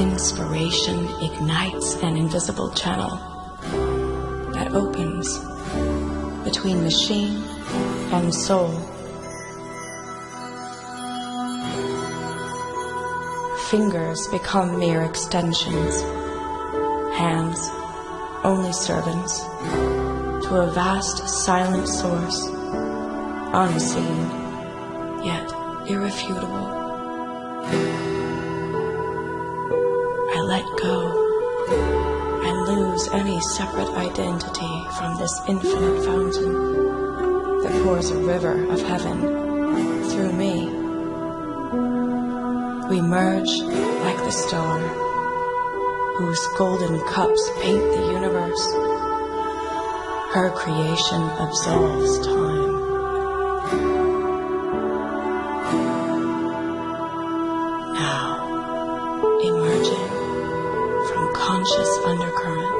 Inspiration ignites an invisible channel that opens between machine and soul. Fingers become mere extensions, hands only servants to a vast silent source, unseen yet irrefutable. Let go and lose any separate identity from this infinite fountain that pours a river of heaven through me. We merge like the star whose golden cups paint the universe. Her creation absolves time. Now, emerging conscious undercurrent,